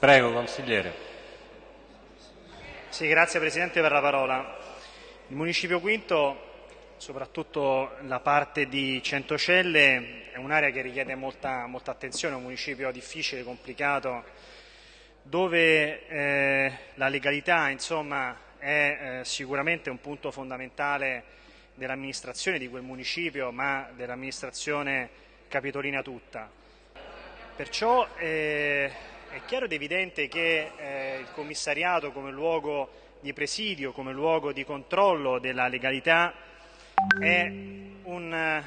Prego, consigliere. Sì, grazie Presidente per la parola. Il Municipio Quinto, soprattutto la parte di Centocelle, è un'area che richiede molta, molta, attenzione, è un municipio difficile, complicato, dove eh, la legalità insomma, è eh, sicuramente un punto fondamentale dell'amministrazione di quel municipio, ma dell'amministrazione capitolina tutta. Perciò eh, è chiaro ed evidente che eh, il commissariato come luogo di presidio, come luogo di controllo della legalità è un,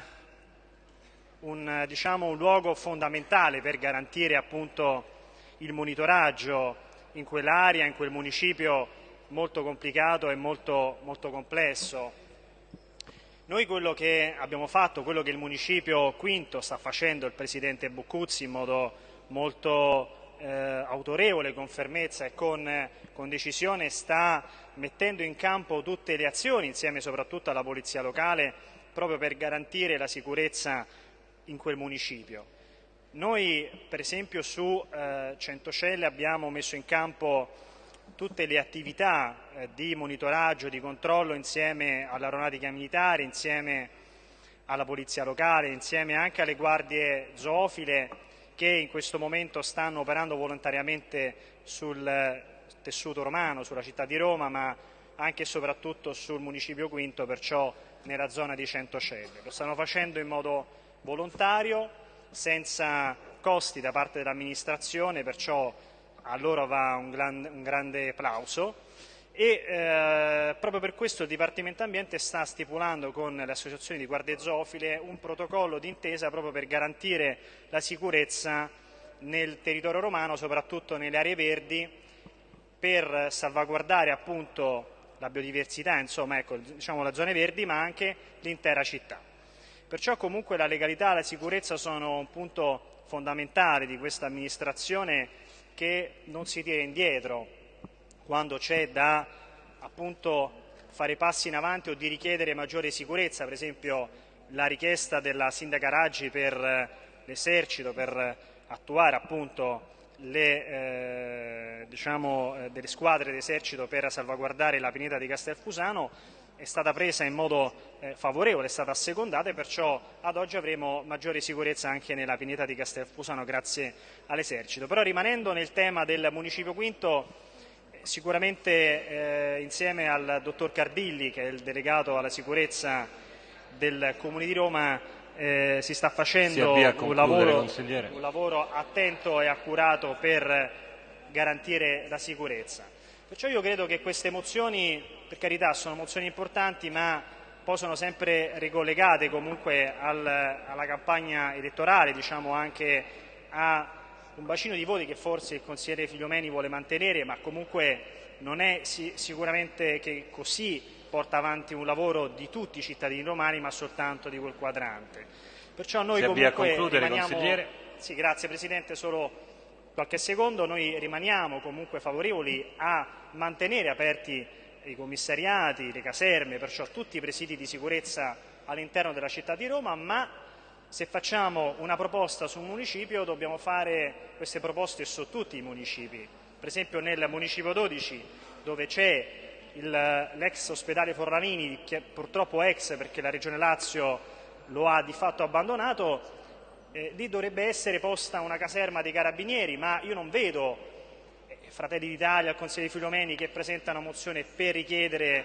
un, diciamo, un luogo fondamentale per garantire appunto, il monitoraggio in quell'area, in quel municipio molto complicato e molto, molto complesso. Noi quello che abbiamo fatto, quello che il municipio quinto sta facendo il Presidente Buccuzzi in modo molto eh, autorevole, con fermezza e con, con, decisione sta mettendo in campo tutte le azioni, insieme soprattutto alla Polizia Locale, proprio per garantire la sicurezza in quel municipio. Noi per esempio su eh, Centocelle abbiamo messo in campo tutte le attività eh, di monitoraggio, di controllo insieme all'aeronautica militare, insieme alla polizia locale, insieme anche alle guardie zoofile che in questo momento stanno operando volontariamente sul tessuto romano, sulla città di Roma, ma anche e soprattutto sul municipio quinto, perciò nella zona di Centocelle. Lo stanno facendo in modo volontario, senza costi da parte dell'amministrazione, perciò a loro va un, gran, un grande applauso e eh, proprio per questo il Dipartimento Ambiente sta stipulando con le associazioni di guardie zoofile un protocollo d'intesa proprio per garantire la sicurezza nel territorio romano, soprattutto nelle aree verdi, per salvaguardare appunto la biodiversità, insomma, ecco, diciamo le zone verdi, ma anche l'intera città. Perciò comunque la legalità e la sicurezza sono un punto fondamentale di questa amministrazione che non si tira indietro quando c'è da appunto, fare passi in avanti o di richiedere maggiore sicurezza, per esempio la richiesta della sindaca Raggi per eh, l'esercito, per attuare appunto le, eh, diciamo, eh, delle squadre d'esercito per salvaguardare la pineta di Castelfusano è stata presa in modo eh, favorevole, è stata assecondata e perciò ad oggi avremo maggiore sicurezza anche nella pineta di Castelfusano grazie all'esercito. Però rimanendo nel tema del Municipio Quinto Sicuramente eh, insieme al dottor Cardilli, che è il delegato alla sicurezza del Comune di Roma, eh, si sta facendo si un, lavoro, un lavoro attento e accurato per garantire la sicurezza. Perciò io credo che queste mozioni, per carità, sono mozioni importanti, ma possono sempre ricollegate comunque al, alla campagna elettorale, diciamo anche a un bacino di voti che forse il consigliere Figliomeni vuole mantenere, ma comunque non è sicuramente che così porta avanti un lavoro di tutti i cittadini romani, ma soltanto di quel quadrante. Perciò noi si comunque a concludere, rimaniamo... consigliere. Sì, grazie Presidente, solo qualche secondo. Noi rimaniamo comunque favorevoli a mantenere aperti i commissariati, le caserme, perciò tutti i presidi di sicurezza all'interno della città di Roma, ma se facciamo una proposta su un municipio dobbiamo fare queste proposte su tutti i municipi. Per esempio nel municipio 12 dove c'è l'ex ospedale Forlanini, che purtroppo ex perché la Regione Lazio lo ha di fatto abbandonato, eh, lì dovrebbe essere posta una caserma dei carabinieri, ma io non vedo eh, Fratelli d'Italia, il Consiglio di Filomeni che presentano mozione per richiedere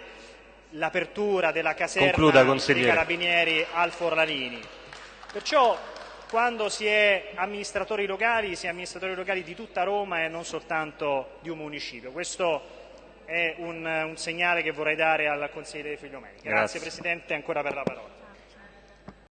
l'apertura della caserma dei carabinieri al Forlanini. Perciò quando si è amministratori locali, si è amministratori locali di tutta Roma e non soltanto di un municipio. Questo è un, un segnale che vorrei dare al consigliere Figliomeni. Grazie, Grazie Presidente ancora per la parola.